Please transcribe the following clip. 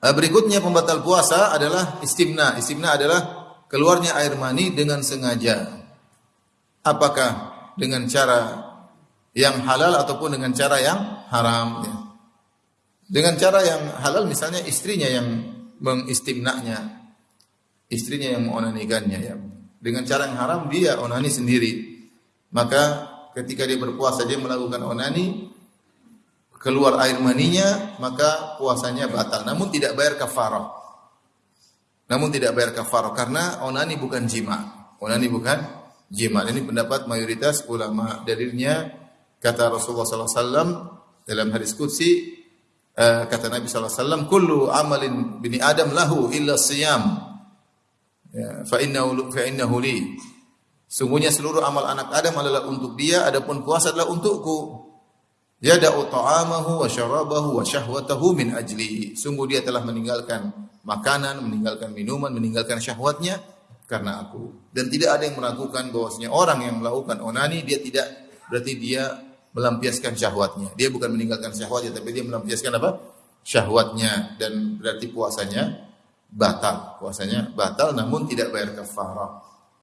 Eh, berikutnya pembatal puasa adalah istimna. Istimna adalah keluarnya air mani dengan sengaja. Apakah dengan cara yang halal ataupun dengan cara yang haram. Ya. Dengan cara yang halal misalnya istrinya yang mengistimnanya, istrinya yang mengonanikannya ya. Dengan cara yang haram dia onani sendiri. Maka ketika dia berpuasa dia melakukan onani, keluar air maninya, maka puasanya batal. Namun tidak bayar kafarah. Namun tidak bayar kafarah karena onani bukan jima. Onani bukan jima. Ini pendapat mayoritas ulama. Dalilnya kata Rasulullah SAW dalam hadis qudsi uh, kata Nabi SAW, kullu amalin bini Adam lahu illa siyam. Ya, fa innahu fa innahu li. Sungguhnya seluruh amal anak Adam adalah untuk dia, adapun puasa adalah untukku. Yada'u ta'amahu wa syarabahu wa syahwatahu min ajli. Sungguh dia telah meninggalkan makanan, meninggalkan minuman, meninggalkan syahwatnya karena aku. Dan tidak ada yang meragukan bahwasanya orang yang melakukan onani dia tidak berarti dia melampiaskan syahwatnya. Dia bukan meninggalkan syahwatnya tapi dia melampiaskan apa? syahwatnya dan berarti puasanya batal. Puasanya batal namun tidak bayar kafarah.